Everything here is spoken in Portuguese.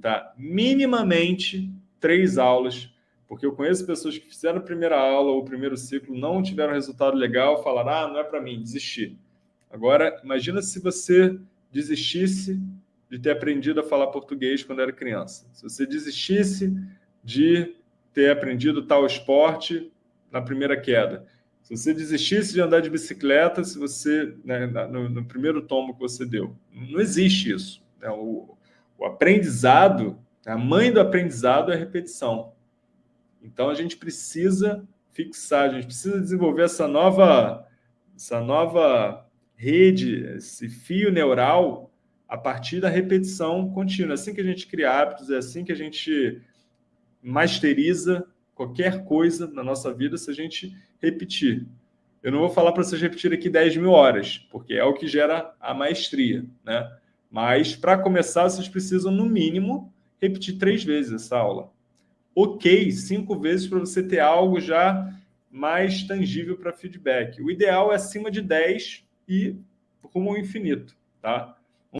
tá? minimamente três aulas, porque eu conheço pessoas que fizeram a primeira aula ou o primeiro ciclo, não tiveram resultado legal, falaram, ah, não é para mim, desisti. Agora, imagina se você desistisse de ter aprendido a falar português quando era criança. Se você desistisse de ter aprendido tal esporte na primeira queda. Se você desistisse de andar de bicicleta, se você né, no, no, primeiro tomo que você deu. Não existe isso. Né? O, o aprendizado, a mãe do aprendizado é a repetição. Então, a gente precisa fixar, a gente precisa desenvolver essa nova, essa nova rede, esse fio neural a partir da repetição contínua. É assim que a gente cria hábitos, é assim que a gente masteriza qualquer coisa na nossa vida se a gente repetir. Eu não vou falar para vocês repetir aqui 10 mil horas, porque é o que gera a maestria, né? Mas, para começar, vocês precisam, no mínimo, repetir três vezes essa aula. Ok, cinco vezes para você ter algo já mais tangível para feedback. O ideal é acima de 10 e rumo ao infinito, tá?